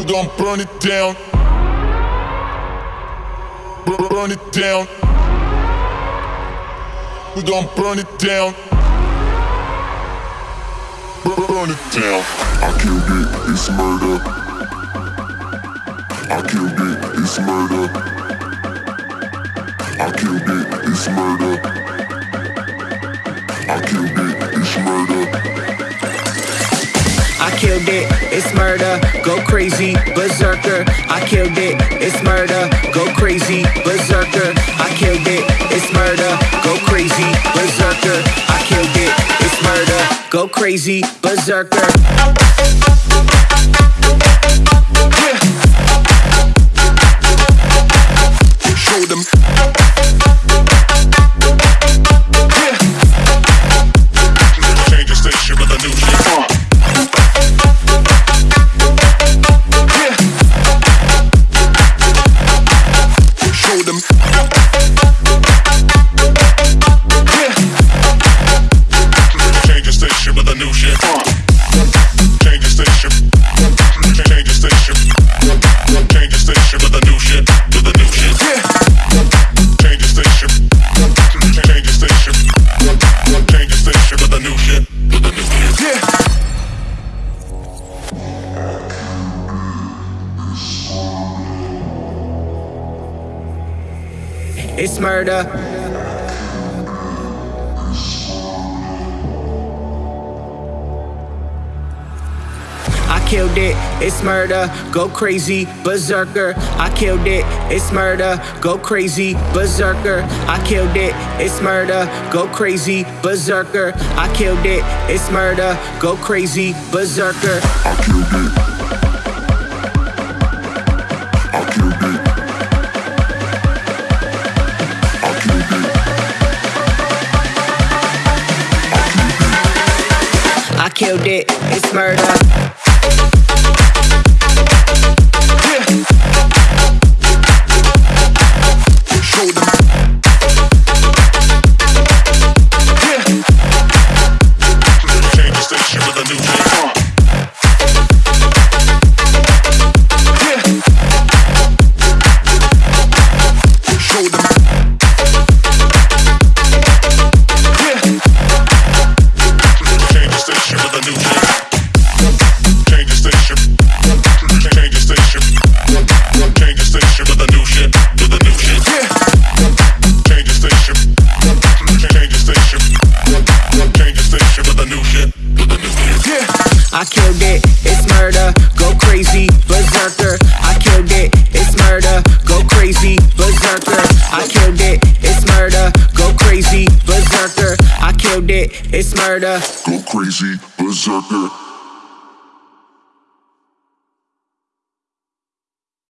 We gon' burn it down. Burn it down. We gon' burn it down. Burn it down. I killed it, it's murder. I killed it, it's murder. I killed it, it's murder. I killed it, it's murder. I killed it, it's murder, go crazy, berserker. I killed it, it's murder, go crazy, berserker. I killed it, it's murder, go crazy, berserker. I killed it, it's murder, go crazy, berserker. フフフフ。It's murder. I killed it, it's murder, go crazy, berserker. I killed it, it's murder, go crazy, berserker. I killed it, it's murder, go crazy, berserker. I killed it, it's murder, go crazy, berserker. I killed it. Killed it, it's murder. It, it's murder, go crazy, berserker. I killed it, it's murder, go crazy, berserker. I killed it, it's murder, go crazy, berserker. I killed it, it's murder. Go crazy, berserker.